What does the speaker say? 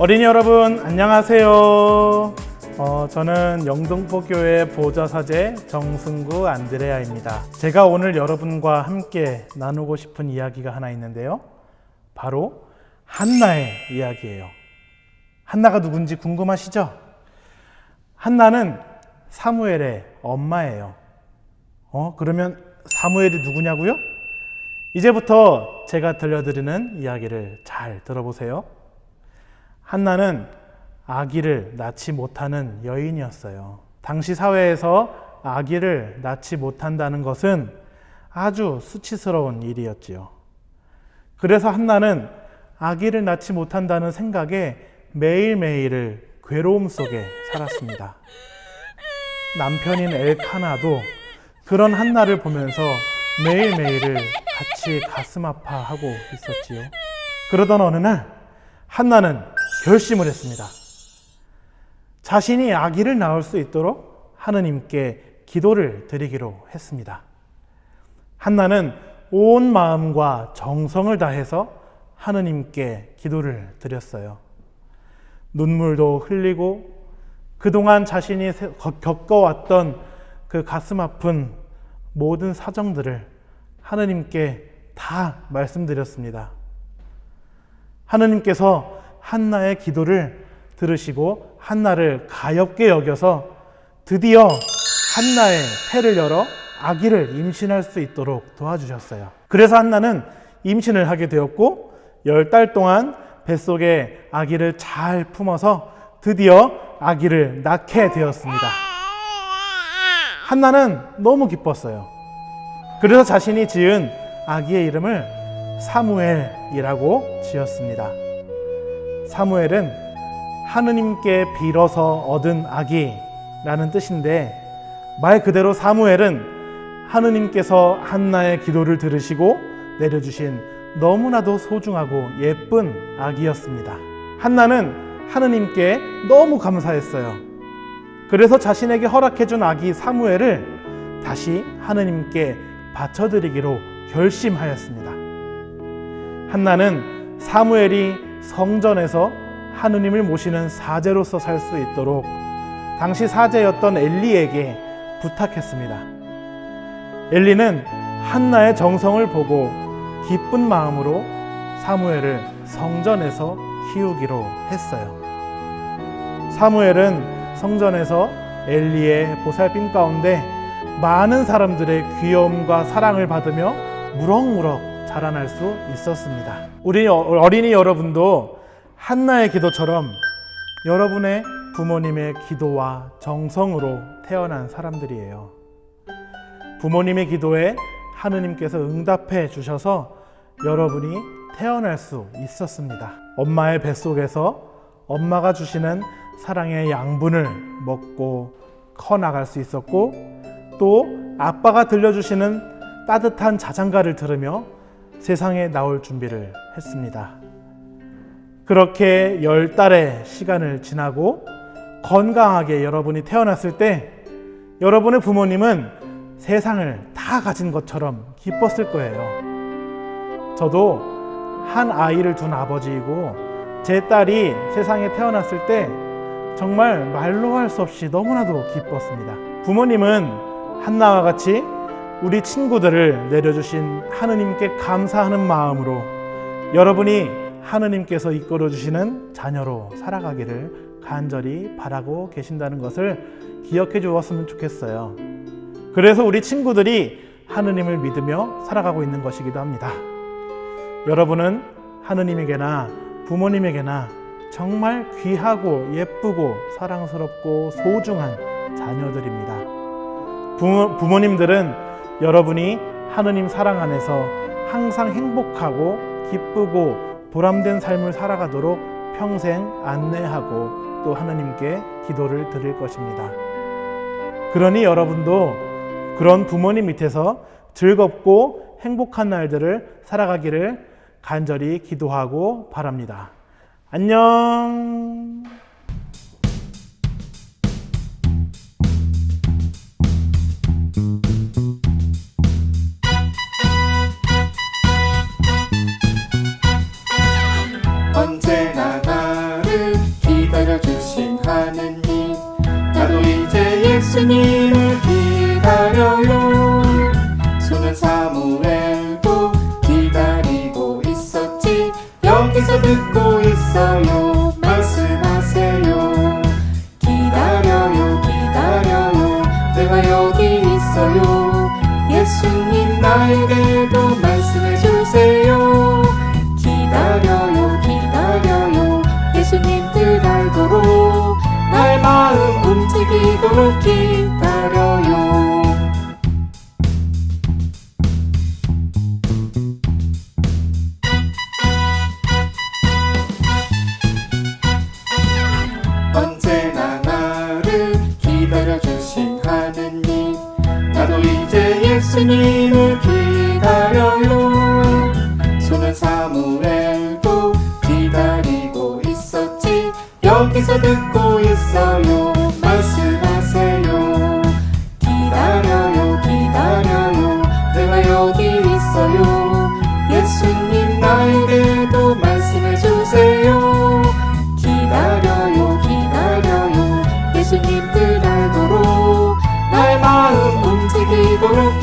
어린이 여러분 안녕하세요. 어, 저는 영동포교회 보좌사제 정승구 안드레아입니다. 제가 오늘 여러분과 함께 나누고 싶은 이야기가 하나 있는데요. 바로 한나의 이야기예요. 한나가 누군지 궁금하시죠? 한나는 사무엘의 엄마예요. 어, 그러면 사무엘이 누구냐고요? 이제부터 제가 들려드리는 이야기를 잘 들어보세요. 한나는 아기를 낳지 못하는 여인이었어요. 당시 사회에서 아기를 낳지 못한다는 것은 아주 수치스러운 일이었지요. 그래서 한나는 아기를 낳지 못한다는 생각에 매일매일을 괴로움 속에 살았습니다. 남편인 엘카나도 그런 한나를 보면서 매일매일을 같이 가슴 아파하고 있었지요. 그러던 어느 날 한나는 결심을 했습니다. 자신이 아기를 낳을 수 있도록 하느님께 기도를 드리기로 했습니다. 한나는 온 마음과 정성을 다해서 하느님께 기도를 드렸어요. 눈물도 흘리고 그동안 자신이 겪어왔던 그 가슴 아픈 모든 사정들을 하느님께 다 말씀드렸습니다. 하느님께서 한나의 기도를 들으시고 한나를 가엽게 여겨서 드디어 한나의 태를 열어 아기를 임신할 수 있도록 도와주셨어요. 그래서 한나는 임신을 하게 되었고 열 달 동안 뱃속에 아기를 잘 품어서 드디어 아기를 낳게 되었습니다. 한나는 너무 기뻤어요. 그래서 자신이 지은 아기의 이름을 사무엘이라고 지었습니다. 사무엘은 하느님께 빌어서 얻은 아기라는 뜻인데 말 그대로 사무엘은 하느님께서 한나의 기도를 들으시고 내려주신 너무나도 소중하고 예쁜 아기였습니다. 한나는 하느님께 너무 감사했어요. 그래서 자신에게 허락해준 아기 사무엘을 다시 하느님께 바쳐드리기로 결심하였습니다. 한나는 사무엘이 성전에서 하느님을 모시는 사제로서 살 수 있도록 당시 사제였던 엘리에게 부탁했습니다. 엘리는 한나의 정성을 보고 기쁜 마음으로 사무엘을 성전에서 키우기로 했어요. 사무엘은 성전에서 엘리의 보살핌 가운데 많은 사람들의 귀여움과 사랑을 받으며 무럭무럭 자라날 수 있었습니다. 우리 어린이 여러분도 한나의 기도처럼 여러분의 부모님의 기도와 정성으로 태어난 사람들이에요. 부모님의 기도에 하느님께서 응답해 주셔서 여러분이 태어날 수 있었습니다. 엄마의 뱃속에서 엄마가 주시는 사랑의 양분을 먹고 커 나갈 수 있었고 또 아빠가 들려주시는 따뜻한 자장가를 들으며 세상에 나올 준비를 했습니다. 그렇게 열 달의 시간을 지나고 건강하게 여러분이 태어났을 때 여러분의 부모님은 세상을 다 가진 것처럼 기뻤을 거예요. 저도 한 아이를 둔 아버지이고 제 딸이 세상에 태어났을 때 정말 말로 할 수 없이 너무나도 기뻤습니다. 부모님은 한나와 같이 우리 친구들을 내려주신 하느님께 감사하는 마음으로 여러분이 하느님께서 이끌어 주시는 자녀로 살아가기를 간절히 바라고 계신다는 것을 기억해 주었으면 좋겠어요. 그래서 우리 친구들이 하느님을 믿으며 살아가고 있는 것이기도 합니다. 여러분은 하느님에게나 부모님에게나 정말 귀하고 예쁘고 사랑스럽고 소중한 자녀들입니다. 부모, 부모님들은 여러분이 하느님 사랑 안에서 항상 행복하고 기쁘고 보람된 삶을 살아가도록 평생 안내하고 또 하나님께 기도를 드릴 것입니다. 그러니 여러분도 그런 부모님 밑에서 즐겁고 행복한 날들을 살아가기를 간절히 기도하고 바랍니다. 안녕! 우리 이제 예수님 움직이도록 기다려요. 언제나 나를 기다려주신 하느님 나도 이제 예수님을 기다려요. 손은 사무엘도 기다리고 있었지. 여기서 듣 예수님 그 알도록 나의 마음 움직이도록